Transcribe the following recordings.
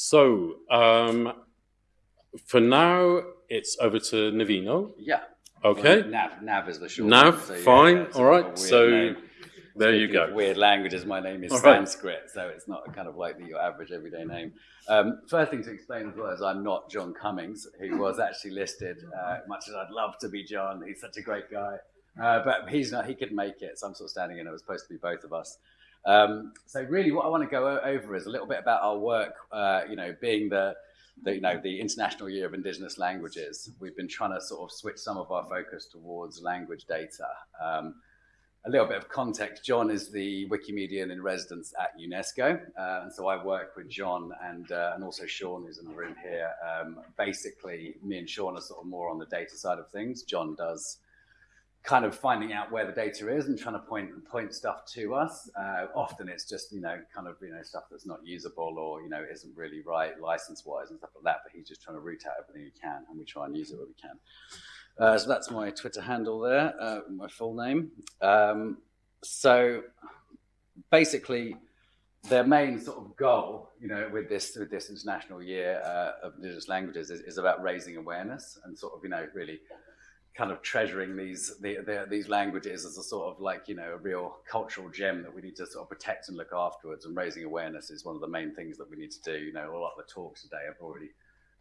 So, um, for now, it's over to Navino. Yeah. Okay. Well, Nav, Nav is the short. Nav, so yeah, fine. All right. So name. there you Speaking of go. Weird languages. My name is All right. Sanskrit, so it's not kind of like the, your average everyday name. Um, first thing to explain as well is I'm not John Cummings, who was actually listed. Uh, much as I'd love to be John, he's such a great guy, uh, but he's not. He couldn't make it, so I'm sort of standing in. It was supposed to be both of us. Um, so really, what I want to go over is a little bit about our work. Uh, you know, being the the, you know, the International Year of Indigenous Languages, we've been trying to sort of switch some of our focus towards language data. Um, a little bit of context, John is the Wikimedian in residence at UNESCO. Uh, and so I work with John and, uh, and also Sean, who's in the room here. Um, basically, me and Sean are sort of more on the data side of things. John does kind of finding out where the data is and trying to point point stuff to us. Uh, often it's just you know kind of you know stuff that's not usable or you know isn't really right license wise and stuff like that. But he's just trying to root out everything he can, and we try and use it where we can. Uh, so that's my Twitter handle there, uh, my full name. Um, so basically, their main sort of goal, you know, with this with this international year uh, of indigenous languages is, is about raising awareness and sort of you know really kind of treasuring these the, the, these languages as a sort of like you know a real cultural gem that we need to sort of protect and look afterwards and raising awareness is one of the main things that we need to do. You know a lot of the talks today have already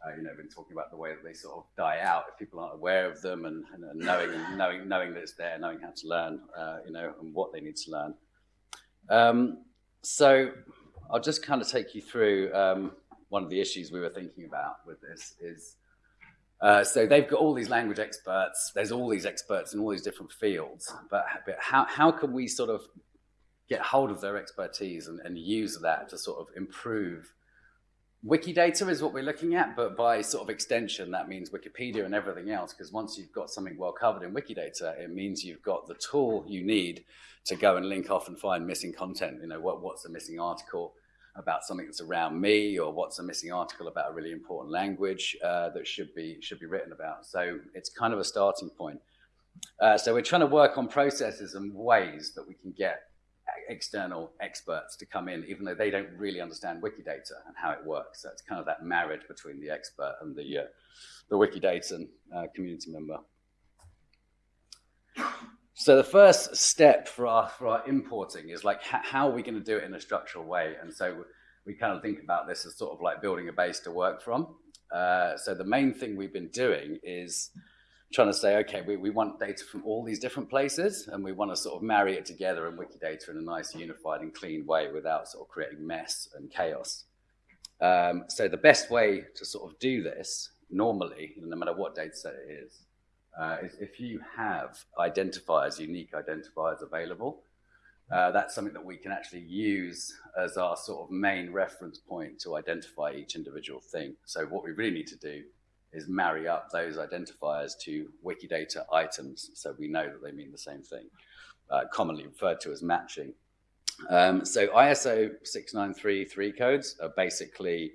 uh, you know been talking about the way that they sort of die out if people aren't aware of them and, and, and knowing knowing knowing that it's there knowing how to learn uh, you know and what they need to learn. Um, so I'll just kind of take you through um, one of the issues we were thinking about with this is uh, so they've got all these language experts. There's all these experts in all these different fields. But, but how, how can we sort of get hold of their expertise and, and use that to sort of improve? Wikidata is what we're looking at, but by sort of extension, that means Wikipedia and everything else. Because once you've got something well covered in Wikidata, it means you've got the tool you need to go and link off and find missing content. You know, what, what's the missing article? About something that's around me or what's a missing article about a really important language uh, that should be should be written about. So it's kind of a starting point. Uh, so we're trying to work on processes and ways that we can get external experts to come in, even though they don't really understand Wikidata and how it works. So it's kind of that marriage between the expert and the uh, the Wikidata uh, community member. So the first step for our, for our importing is like, how are we going to do it in a structural way? And so we kind of think about this as sort of like building a base to work from. Uh, so the main thing we've been doing is trying to say, okay, we, we want data from all these different places and we want to sort of marry it together in Wikidata in a nice unified and clean way without sort of creating mess and chaos. Um, so the best way to sort of do this normally, no matter what data set it is, uh, is if you have identifiers, unique identifiers available, uh, that's something that we can actually use as our sort of main reference point to identify each individual thing. So what we really need to do is marry up those identifiers to Wikidata items so we know that they mean the same thing, uh, commonly referred to as matching. Um, so ISO 6933 codes are basically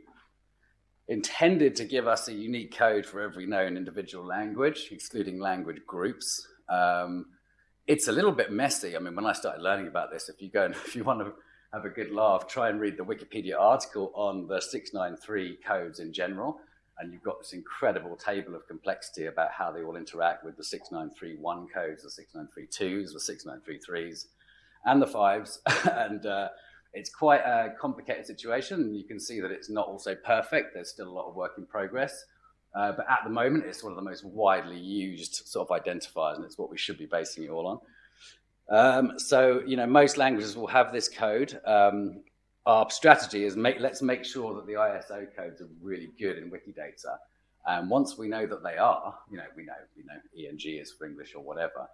intended to give us a unique code for every known individual language, excluding language groups. Um, it's a little bit messy. I mean, when I started learning about this, if you go and if you want to have a good laugh, try and read the Wikipedia article on the 693 codes in general, and you've got this incredible table of complexity about how they all interact with the 6931 codes, the 6932s, the 6933s, and the fives. and uh, it's quite a complicated situation. You can see that it's not also perfect. There's still a lot of work in progress. Uh, but at the moment, it's one of the most widely used sort of identifiers, and it's what we should be basing it all on. Um, so, you know, most languages will have this code. Um, our strategy is make, let's make sure that the ISO codes are really good in Wikidata. And once we know that they are, you know, we know, you know, ENG is for English or whatever,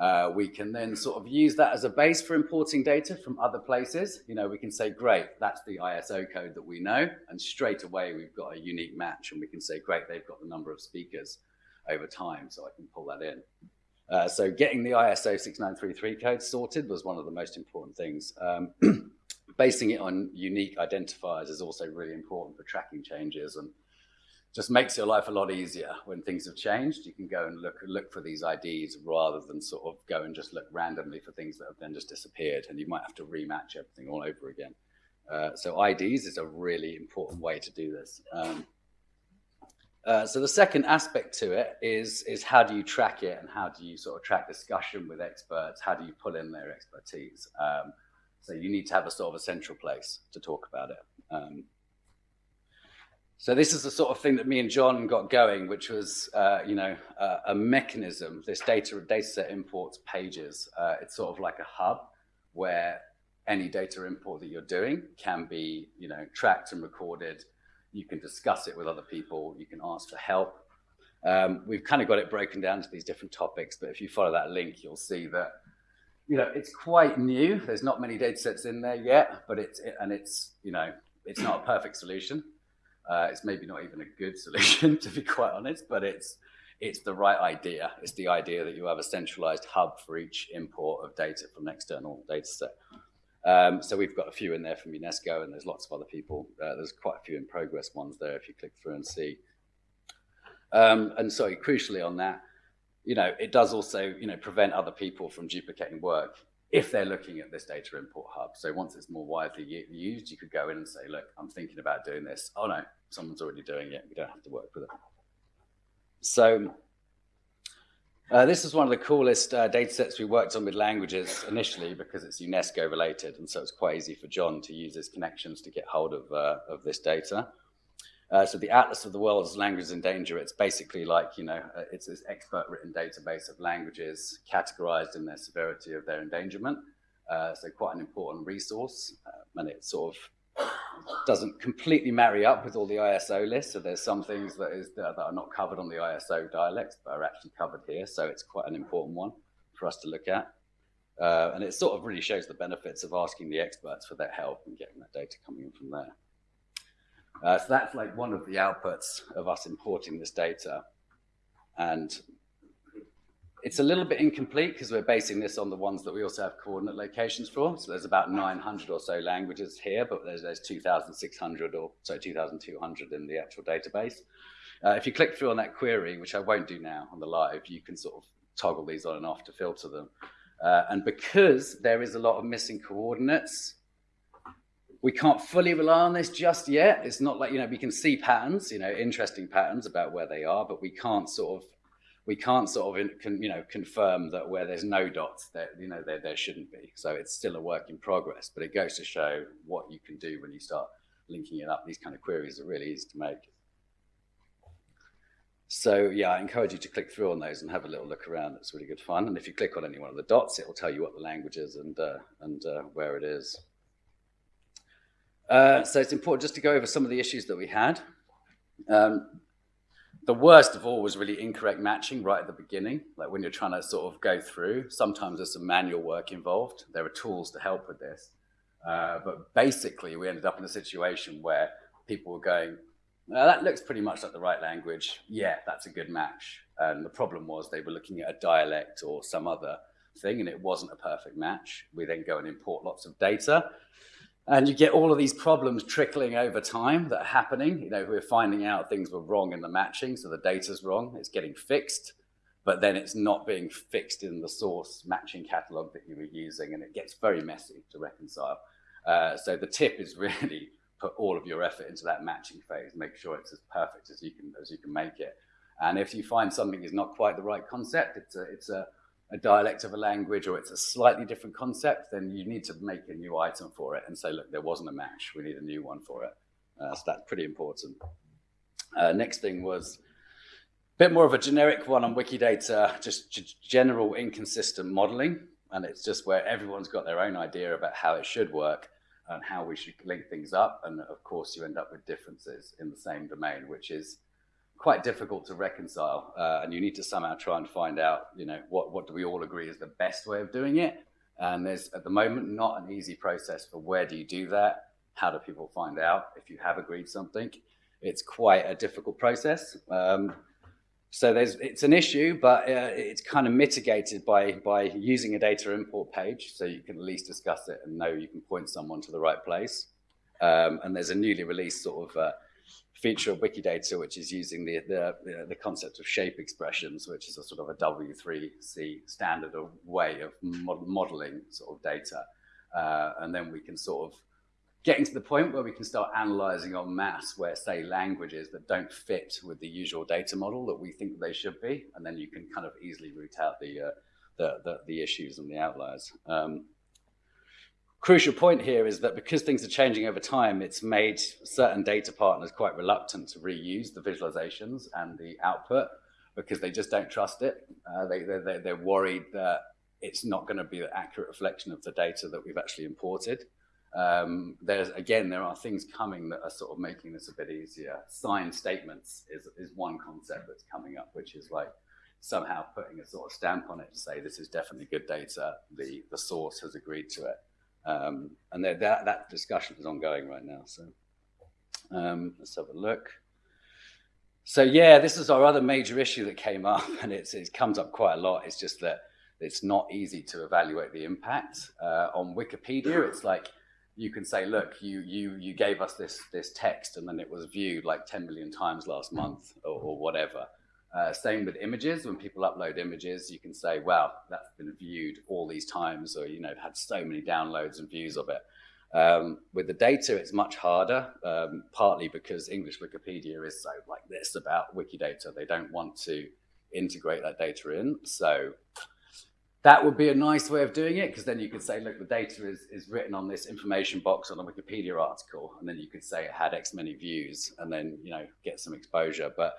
uh, we can then sort of use that as a base for importing data from other places. You know, we can say, great, that's the ISO code that we know. And straight away, we've got a unique match. And we can say, great, they've got the number of speakers over time. So I can pull that in. Uh, so getting the ISO 6933 code sorted was one of the most important things. Um, basing it on unique identifiers is also really important for tracking changes and just makes your life a lot easier when things have changed. You can go and look look for these IDs rather than sort of go and just look randomly for things that have then just disappeared, and you might have to rematch everything all over again. Uh, so IDs is a really important way to do this. Um, uh, so the second aspect to it is, is how do you track it and how do you sort of track discussion with experts? How do you pull in their expertise? Um, so you need to have a sort of a central place to talk about it. Um, so this is the sort of thing that me and John got going, which was, uh, you know, uh, a mechanism, this data, data set imports pages. Uh, it's sort of like a hub where any data import that you're doing can be, you know, tracked and recorded. You can discuss it with other people. You can ask for help. Um, we've kind of got it broken down to these different topics, but if you follow that link, you'll see that, you know, it's quite new. There's not many data sets in there yet, but it's, it, and it's, you know, it's not a perfect solution. Uh, it's maybe not even a good solution, to be quite honest, but it's, it's the right idea. It's the idea that you have a centralized hub for each import of data from an external data set. Um, so we've got a few in there from UNESCO, and there's lots of other people. Uh, there's quite a few in progress ones there if you click through and see. Um, and so crucially on that, you know, it does also, you know, prevent other people from duplicating work if they're looking at this data import hub. So once it's more widely used, you could go in and say, look, I'm thinking about doing this. Oh no, someone's already doing it. We don't have to work with it. So uh, this is one of the coolest uh, data sets we worked on with languages initially because it's UNESCO related. And so it's quite easy for John to use his connections to get hold of, uh, of this data. Uh, so the Atlas of the World's Languages in Danger, it's basically like, you know, uh, it's this expert written database of languages categorized in their severity of their endangerment. Uh, so quite an important resource. and it sort of doesn't completely marry up with all the ISO lists. So there's some things that, is, that are not covered on the ISO dialects, but are actually covered here. So it's quite an important one for us to look at. Uh, and it sort of really shows the benefits of asking the experts for their help and getting that data coming in from there. Uh, so that's like one of the outputs of us importing this data. And it's a little bit incomplete because we're basing this on the ones that we also have coordinate locations for. So there's about 900 or so languages here, but there's, there's 2,600 or so 2,200 in the actual database. Uh, if you click through on that query, which I won't do now on the live, you can sort of toggle these on and off to filter them. Uh, and because there is a lot of missing coordinates, we can't fully rely on this just yet. It's not like, you know, we can see patterns, you know, interesting patterns about where they are, but we can't sort of we can't sort of you know confirm that where there's no dots that you know there, there shouldn't be. So it's still a work in progress but it goes to show what you can do when you start linking it up. These kind of queries are really easy to make. So yeah i encourage you to click through on those and have a little look around. It's really good fun. And if you click on any one of the dots it will tell you what the language is and uh, and uh, where it is uh, so it's important just to go over some of the issues that we had um, the worst of all was really incorrect matching right at the beginning. Like when you're trying to sort of go through, sometimes there's some manual work involved. There are tools to help with this. Uh, but basically, we ended up in a situation where people were going, well, that looks pretty much like the right language. Yeah, that's a good match. And the problem was they were looking at a dialect or some other thing, and it wasn't a perfect match. We then go and import lots of data. And you get all of these problems trickling over time that are happening. You know, we're finding out things were wrong in the matching, so the data's wrong, it's getting fixed, but then it's not being fixed in the source matching catalog that you were using, and it gets very messy to reconcile. Uh, so the tip is really put all of your effort into that matching phase, make sure it's as perfect as you can as you can make it. And if you find something is not quite the right concept, it's a, it's a a dialect of a language or it's a slightly different concept, then you need to make a new item for it and say, look, there wasn't a match. We need a new one for it. Uh, so that's pretty important. Uh, next thing was a bit more of a generic one on Wikidata, just general inconsistent modeling. And it's just where everyone's got their own idea about how it should work and how we should link things up. And of course, you end up with differences in the same domain, which is quite difficult to reconcile. Uh, and you need to somehow try and find out, you know, what, what do we all agree is the best way of doing it? And there's at the moment not an easy process for where do you do that? How do people find out if you have agreed something? It's quite a difficult process. Um, so there's, it's an issue, but uh, it's kind of mitigated by, by using a data import page. So you can at least discuss it and know you can point someone to the right place. Um, and there's a newly released sort of uh, feature of Wikidata, which is using the, the, the, concept of shape expressions, which is a sort of a W3C standard of way of mod modeling sort of data. Uh, and then we can sort of getting to the point where we can start analyzing on mass where, say, languages that don't fit with the usual data model that we think they should be, and then you can kind of easily root out the, uh, the, the, the, issues and the outliers. Um, crucial point here is that because things are changing over time, it's made certain data partners quite reluctant to reuse the visualizations and the output because they just don't trust it. Uh, they, they, they're worried that it's not going to be an accurate reflection of the data that we've actually imported. Um, there's again, there are things coming that are sort of making this a bit easier. Signed statements is, is one concept that's coming up, which is like somehow putting a sort of stamp on it to say this is definitely good data. The the source has agreed to it, um, and that that discussion is ongoing right now. So um, let's have a look. So yeah, this is our other major issue that came up, and it's it comes up quite a lot. It's just that it's not easy to evaluate the impact uh, on Wikipedia. It's like you can say, look, you you you gave us this this text, and then it was viewed like 10 million times last month, or, or whatever. Uh, same with images. When people upload images, you can say, "Wow, that's been viewed all these times," or you know, had so many downloads and views of it. Um, with the data, it's much harder, um, partly because English Wikipedia is so like this about Wikidata. They don't want to integrate that data in. So that would be a nice way of doing it because then you could say, look, the data is, is written on this information box on a Wikipedia article, and then you could say it had X many views, and then you know get some exposure. But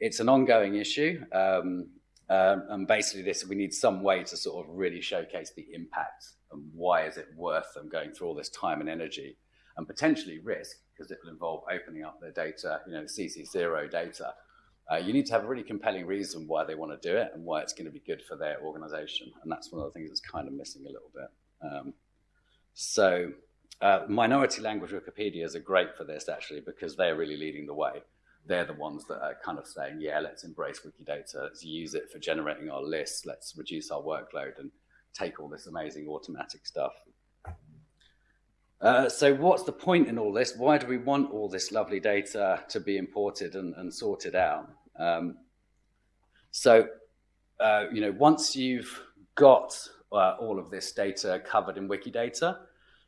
it's an ongoing issue, um, um, and basically, this we need some way to sort of really showcase the impact and why is it worth them going through all this time and energy, and potentially risk because it will involve opening up their data, you know, CC0 data uh, you need to have a really compelling reason why they want to do it and why it's going to be good for their organization. And that's one of the things that's kind of missing a little bit. Um, so uh, minority language Wikipedias are great for this actually because they're really leading the way. They're the ones that are kind of saying, yeah, let's embrace Wikidata, let's use it for generating our lists, let's reduce our workload and take all this amazing automatic stuff. Uh, so what's the point in all this? Why do we want all this lovely data to be imported and, and sorted out? Um, so, uh, you know, once you've got uh, all of this data covered in Wikidata,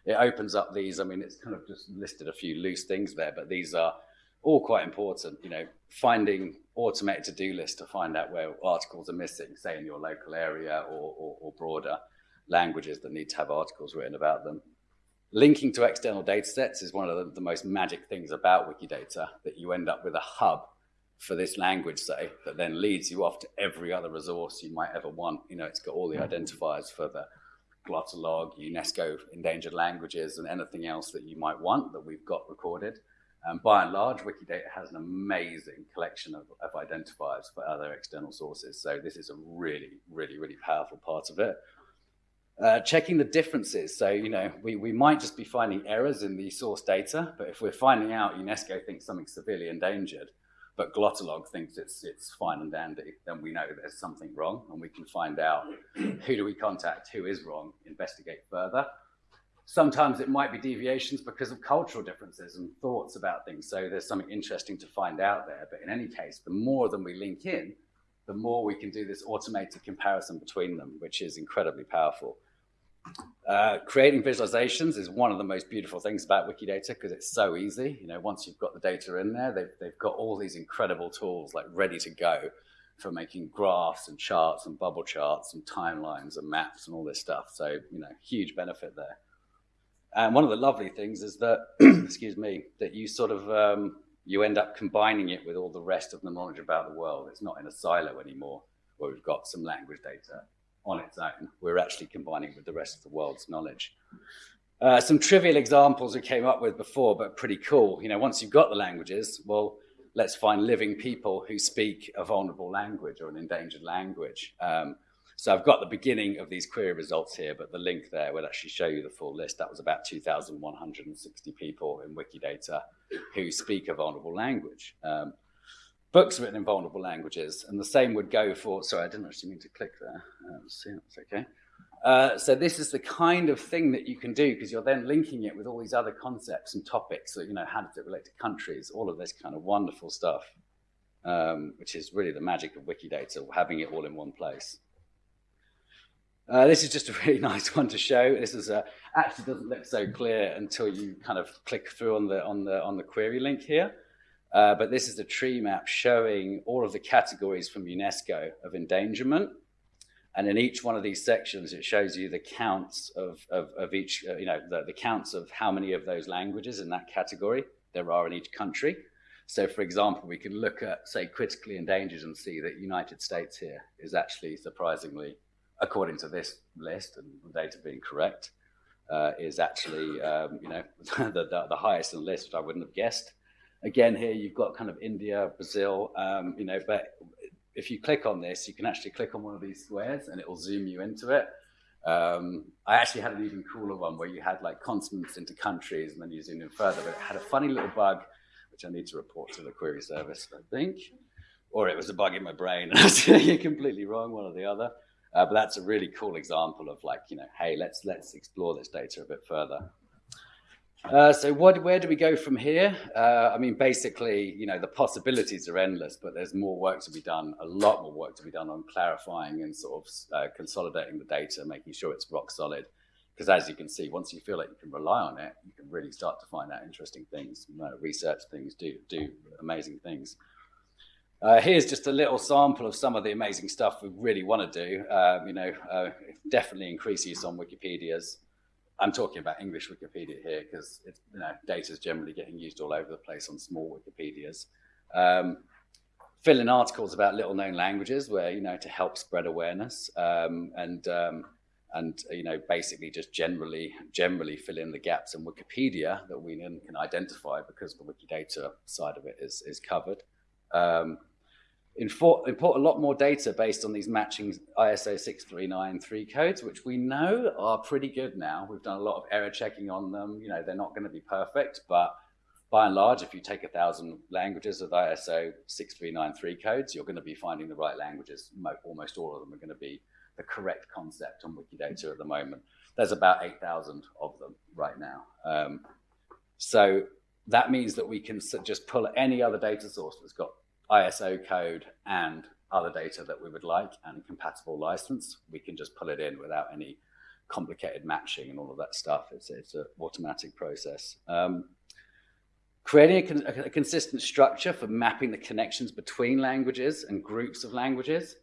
it opens up these, I mean, it's kind of just listed a few loose things there, but these are all quite important, you know, finding automated to-do lists to find out where articles are missing, say in your local area or, or, or broader languages that need to have articles written about them. Linking to external data sets is one of the, the most magic things about Wikidata, that you end up with a hub for this language, say, that then leads you off to every other resource you might ever want. You know, it's got all the mm-hmm. identifiers for the Glottolog, UNESCO endangered languages, and anything else that you might want that we've got recorded. Um, by and large, Wikidata has an amazing collection of, of identifiers for other external sources. So this is a really, really, really powerful part of it. Uh, checking the differences. So, you know, we, we might just be finding errors in the source data, but if we're finding out UNESCO thinks something's severely endangered, but Glottolog thinks it's, it's fine and dandy, then we know there's something wrong and we can find out who do we contact, who is wrong, investigate further. Sometimes it might be deviations because of cultural differences and thoughts about things. So there's something interesting to find out there. But in any case, the more than we link in, the more we can do this automated comparison between them, which is incredibly powerful. Uh, creating visualizations is one of the most beautiful things about Wikidata because it's so easy. You know, once you've got the data in there, they've, they've got all these incredible tools like ready to go for making graphs and charts and bubble charts and timelines and maps and all this stuff. So, you know, huge benefit there. And one of the lovely things is that, excuse me, that you sort of, um, you end up combining it with all the rest of the knowledge about the world. It's not in a silo anymore where we've got some language data on its own. We're actually combining with the rest of the world's knowledge. Uh, some trivial examples we came up with before, but pretty cool. You know, once you've got the languages, well, let's find living people who speak a vulnerable language or an endangered language. Um, so I've got the beginning of these query results here, but the link there will actually show you the full list. That was about 2,160 people in Wikidata who speak a vulnerable language. Um, books written in vulnerable languages, and the same would go for, sorry, I didn't actually mean to click there. Uh, see, that's okay. Uh, so this is the kind of thing that you can do because you're then linking it with all these other concepts and topics. So, you know, how does it relate to countries? All of this kind of wonderful stuff, um, which is really the magic of Wikidata, having it all in one place. Uh, this is just a really nice one to show. This is a, actually doesn't look so clear until you kind of click through on the on the on the query link here. Uh, but this is a tree map showing all of the categories from UNESCO of endangerment. And in each one of these sections, it shows you the counts of, of, of each, uh, you know, the, the counts of how many of those languages in that category there are in each country. So for example, we can look at, say, critically endangered and see that United States here is actually surprisingly, according to this list and the data being correct, uh, is actually, um, you know, the, the, the, highest in the list, which I wouldn't have guessed. Again, here you've got kind of India, Brazil, um, you know, but if you click on this, you can actually click on one of these squares and it will zoom you into it. Um, I actually had an even cooler one where you had like continents into countries and then you zoom in further, but it had a funny little bug, which I need to report to the query service, I think. Or it was a bug in my brain and I was completely wrong, one or the other. Uh, but that's a really cool example of like, you know, hey, let's let's explore this data a bit further. Uh, so what, where do we go from here? Uh, I mean, basically, you know, the possibilities are endless, but there's more work to be done, a lot more work to be done on clarifying and sort of uh, consolidating the data, making sure it's rock solid. Because as you can see, once you feel like you can rely on it, you can really start to find out interesting things, you know, research things, do, do amazing things. Uh, here's just a little sample of some of the amazing stuff we really want to do. Uh, you know, uh, definitely increase use on Wikipedia's. I'm talking about English Wikipedia here because you know, data is generally getting used all over the place on small Wikipedias. Um, fill in articles about little known languages where, you know, to help spread awareness um, and, um, and, you know, basically just generally, generally fill in the gaps in Wikipedia that we can identify because the Wikidata side of it is, is covered. Um, import, import a lot more data based on these matching ISO 6393 codes, which we know are pretty good now. We've done a lot of error checking on them. You know, they're not going to be perfect, but by and large, if you take a thousand languages of ISO 6393 codes, you're going to be finding the right languages. Almost all of them are going to be the correct concept on Wikidata at the moment. There's about 8,000 of them right now. Um, so that means that we can just pull any other data source that's got ISO code and other data that we would like and a compatible license, we can just pull it in without any complicated matching and all of that stuff. It's, it's an automatic process. Um, creating a, con a, consistent structure for mapping the connections between languages and groups of languages.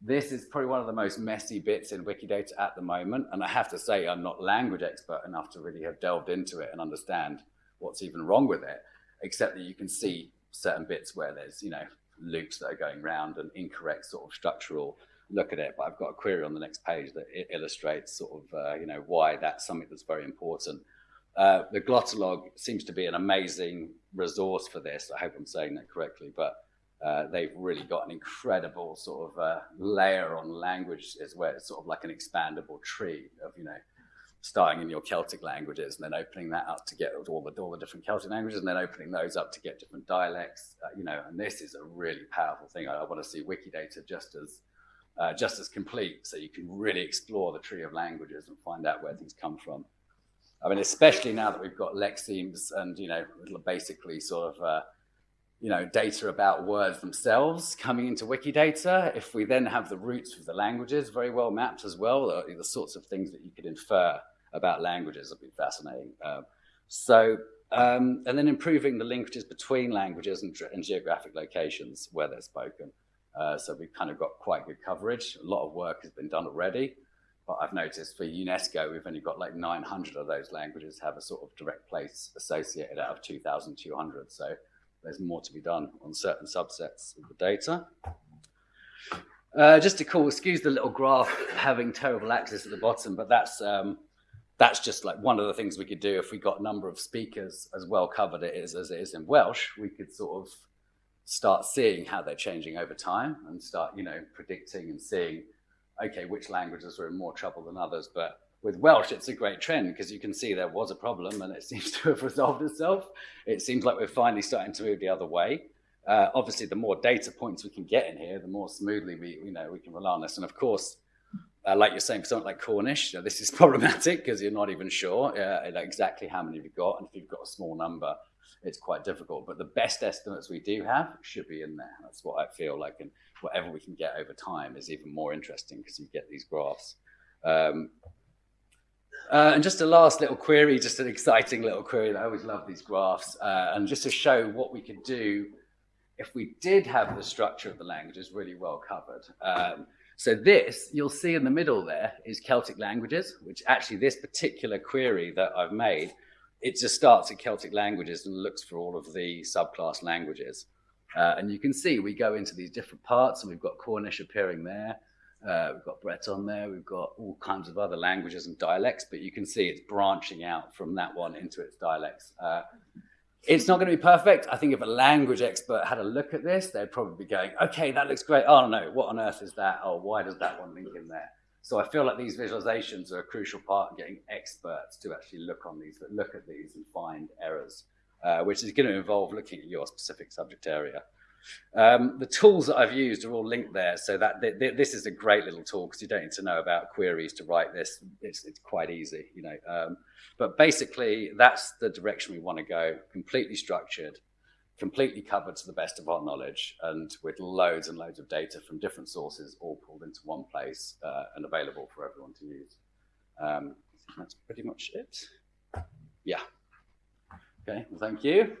This is probably one of the most messy bits in Wikidata at the moment. And I have to say, I'm not language expert enough to really have delved into it and understand what's even wrong with it, except that you can see certain bits where there's, you know, loops that are going round and incorrect sort of structural look at it. But I've got a query on the next page that illustrates sort of, uh, you know, why that's something that's very important. Uh, the Glottolog seems to be an amazing resource for this. I hope I'm saying that correctly, but uh, they've really got an incredible sort of uh, layer on language is where it's sort of like an expandable tree of, you know, starting in your Celtic languages and then opening that up to get all the, all the different Celtic languages and then opening those up to get different dialects, uh, you know, and this is a really powerful thing. I, I want to see Wikidata just as, uh, just as complete so you can really explore the tree of languages and find out where things come from. I mean, especially now that we've got lexemes and, you know, basically sort of, uh, you know, data about words themselves coming into Wikidata. If we then have the roots of the languages very well mapped as well, the, the sorts of things that you could infer about languages would be fascinating. Um, so, um, and then improving the linkages between languages and, and geographic locations where they're spoken. Uh, so we've kind of got quite good coverage. A lot of work has been done already, but I've noticed for UNESCO, we've only got like 900 of those languages have a sort of direct place associated out of 2,200. So there's more to be done on certain subsets of the data. Uh, just to call, excuse the little graph having terrible access at the bottom, but that's um, that's just like one of the things we could do if we got a number of speakers as well covered it is as it is in Welsh, we could sort of start seeing how they're changing over time and start, you know, predicting and seeing, okay, which languages are in more trouble than others. But with Welsh, it's a great trend because you can see there was a problem and it seems to have resolved itself. It seems like we're finally starting to move the other way. Uh, obviously, the more data points we can get in here, the more smoothly we, you know, we can rely on this. And of course, uh, like you're saying, for something like Cornish, this is problematic because you're not even sure uh, exactly how many you've got. And if you've got a small number, it's quite difficult. But the best estimates we do have should be in there. That's what I feel like. And whatever we can get over time is even more interesting because you get these graphs. Um, uh, and just a last little query, just an exciting little query. I always love these graphs, uh, and just to show what we could do if we did have the structure of the languages really well covered. Um, so this, you'll see in the middle there, is Celtic languages, which actually this particular query that I've made, it just starts at Celtic languages and looks for all of the subclass languages. Uh, and you can see we go into these different parts, and we've got Cornish appearing there. Uh, we've got Breton there. We've got all kinds of other languages and dialects, but you can see it's branching out from that one into its dialects. Uh, it's not going to be perfect. I think if a language expert had a look at this, they'd probably be going, okay, that looks great. Oh, no, what on earth is that? Oh, why does that one link in there? So I feel like these visualizations are a crucial part of getting experts to actually look on these, look at these and find errors, uh, which is going to involve looking at your specific subject area. Um, the tools that I've used are all linked there, so that th th this is a great little tool because you don't need to know about queries to write this. It's, it's quite easy, you know. Um, but basically, that's the direction we want to go. Completely structured, completely covered to the best of our knowledge, and with loads and loads of data from different sources, all pulled into one place uh, and available for everyone to use. Um, that's pretty much it. Yeah. Okay. Well, thank you.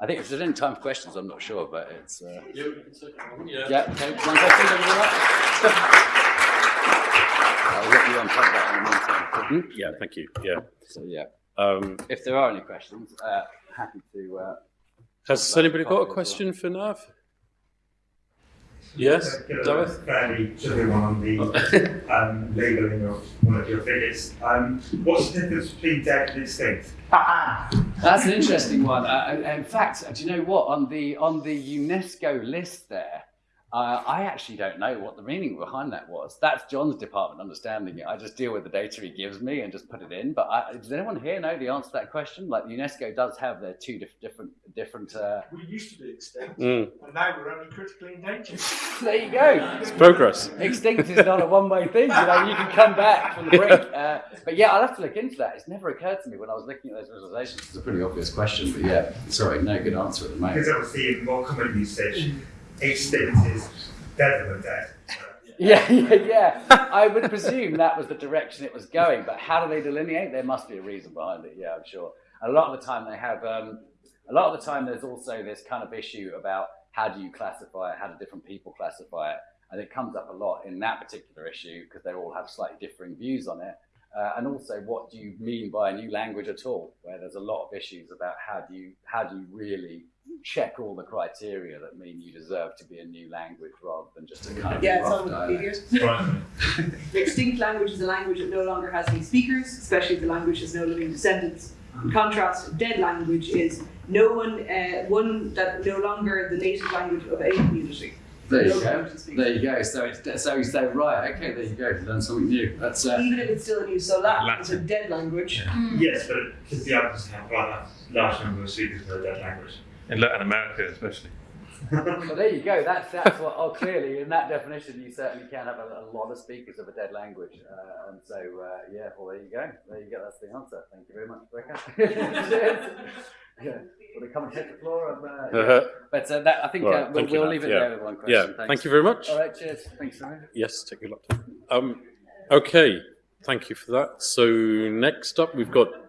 I think if there's any time for questions, I'm not sure, but it's. Uh, Yeah, we can. Yeah. yeah, okay. One question, everyone. I'll let you unplug that in a minute. Yeah, thank you. Yeah. So, yeah, Um, if there are any questions, uh, happy to. Uh, has anybody got a question for Nav? Yes, Get Gareth? fairly trivial one on the um, labelling of one of your figures. Um, what's the difference between dead and extinct? That's an interesting one. Uh, in fact, do you know what? On the on the UNESCO list there, uh, I actually don't know what the meaning behind that was. That's John's department understanding it. I just deal with the data he gives me and just put it in. But I, does anyone here know the answer to that question? Like UNESCO does have their two diff- different different. Uh, We used to be extinct, Mm, and now we're only critically endangered. there you go. it's progress. Extinct is not a one-way thing. You know, you can come back from the brink. Uh, but yeah, I'll have to look into that. It's never occurred to me when I was looking at those visualizations. It's a pretty obvious question, but yeah, sorry, no good answer at the moment. Because obviously in more common usage, extinct is dead than dead. Yeah, yeah, yeah. I would presume that was the direction it was going, but how do they delineate? There must be a reason behind it. Yeah, I'm sure. A lot of the time they have. Um, a lot of the time there's also this kind of issue about how do you classify it? How do different people classify it? And it comes up a lot in that particular issue because they all have slightly differing views on it. Uh, and also, what do you mean by a new language at all? Where there's a lot of issues about how do you how do you really check all the criteria that mean you deserve to be a new language rather than just a kind of Yeah, it's rough on. Wikipedia. Right. Extinct language is a language that no longer has any speakers, especially if the language has no living descendants. In contrast, dead language is no one, uh, one that no longer the native language of a community. There you go. There you go. So it's so you say right. Okay, there you go. Learn something new. That's uh, Even if it's still in use, so Latin, is a dead language. Yes, but because the others have a large number of speakers for a dead language. in Latin America, especially. well, there you go. That's that's what. Oh, clearly, in that definition, you certainly can have a, a lot of speakers of a dead language, uh, and so uh, yeah. Well, there you go. There you go. That's the answer. Thank you very much, Rebecca. Cheers. Yeah. Will they come and hit the floor? Of, uh, yeah. Uh, But uh, that, I think Right, uh, we'll, we'll Nat. leave it Yeah. there with one question. yeah, question. thank you very much. All right. Cheers. Thanks, Simon. Yes, take your laptop. Um, okay, thank you for that. So next up, we've got